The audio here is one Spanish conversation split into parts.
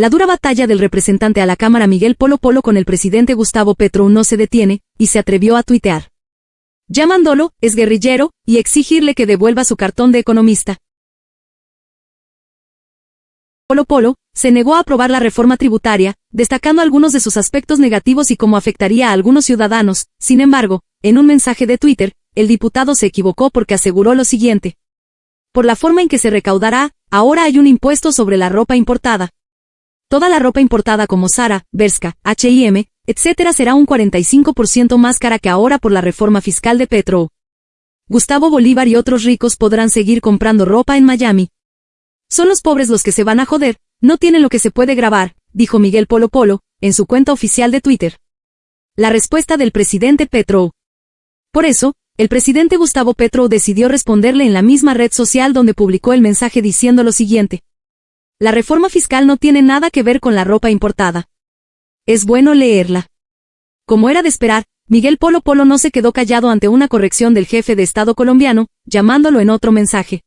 La dura batalla del representante a la Cámara Miguel Polo Polo con el presidente Gustavo Petro no se detiene, y se atrevió a tuitear. Llamándolo, es guerrillero, y exigirle que devuelva su cartón de economista. Polo Polo, se negó a aprobar la reforma tributaria, destacando algunos de sus aspectos negativos y cómo afectaría a algunos ciudadanos. Sin embargo, en un mensaje de Twitter, el diputado se equivocó porque aseguró lo siguiente. Por la forma en que se recaudará, ahora hay un impuesto sobre la ropa importada. Toda la ropa importada como Zara, Berska, H&M, etc. será un 45% más cara que ahora por la reforma fiscal de Petro. Gustavo Bolívar y otros ricos podrán seguir comprando ropa en Miami, son los pobres los que se van a joder, no tienen lo que se puede grabar, dijo Miguel Polo Polo, en su cuenta oficial de Twitter. La respuesta del presidente Petro. Por eso, el presidente Gustavo Petro decidió responderle en la misma red social donde publicó el mensaje diciendo lo siguiente. La reforma fiscal no tiene nada que ver con la ropa importada. Es bueno leerla. Como era de esperar, Miguel Polo Polo no se quedó callado ante una corrección del jefe de Estado colombiano, llamándolo en otro mensaje.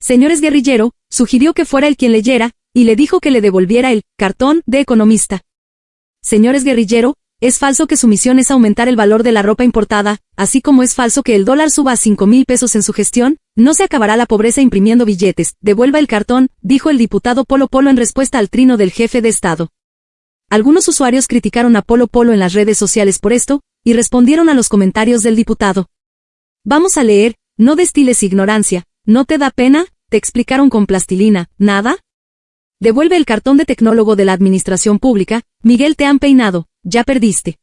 Señores guerrillero, sugirió que fuera el quien leyera, y le dijo que le devolviera el cartón de economista. Señores guerrillero, es falso que su misión es aumentar el valor de la ropa importada, así como es falso que el dólar suba a 5 mil pesos en su gestión, no se acabará la pobreza imprimiendo billetes, devuelva el cartón, dijo el diputado Polo Polo en respuesta al trino del jefe de Estado. Algunos usuarios criticaron a Polo Polo en las redes sociales por esto, y respondieron a los comentarios del diputado. Vamos a leer, no destiles ignorancia, ¿No te da pena? ¿Te explicaron con plastilina? ¿Nada? Devuelve el cartón de tecnólogo de la administración pública, Miguel te han peinado, ya perdiste.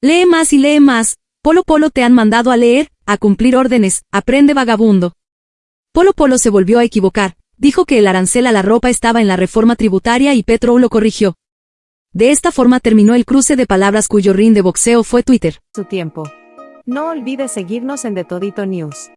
Lee más y lee más, Polo Polo te han mandado a leer, a cumplir órdenes, aprende vagabundo. Polo Polo se volvió a equivocar, dijo que el arancel a la ropa estaba en la reforma tributaria y Petro lo corrigió. De esta forma terminó el cruce de palabras cuyo ring de boxeo fue Twitter. Su tiempo. No olvides seguirnos en The Todito News.